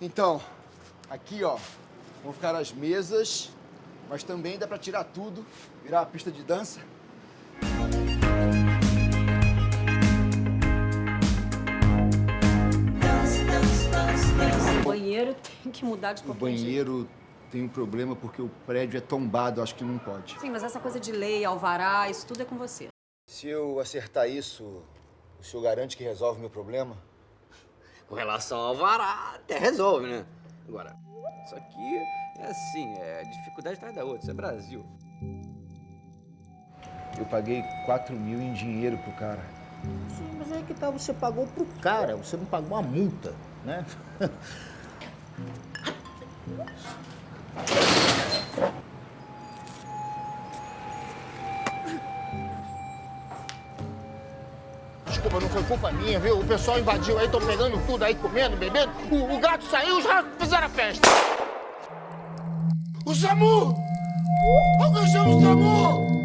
Então, aqui, ó, vão ficar as mesas, mas também dá pra tirar tudo, virar uma pista de dança. O banheiro tem que mudar de O qualquer jeito. banheiro tem um problema porque o prédio é tombado, acho que não pode. Sim, mas essa coisa de lei, alvará, isso tudo é com você. Se eu acertar isso, o senhor garante que resolve meu problema? Com relação ao vará, até resolve, né? Agora, isso aqui é assim, é dificuldade atrás da outra, isso é Brasil. Eu paguei 4 mil em dinheiro pro cara. Sim, mas aí que tá, você pagou pro cara, você não pagou uma multa, né? desculpa, não foi culpa minha, viu? O pessoal invadiu aí, tô pegando tudo aí, comendo, bebendo. O, o gato saiu, os ratos fizeram a festa. O Samu! Alguém chama o Samu!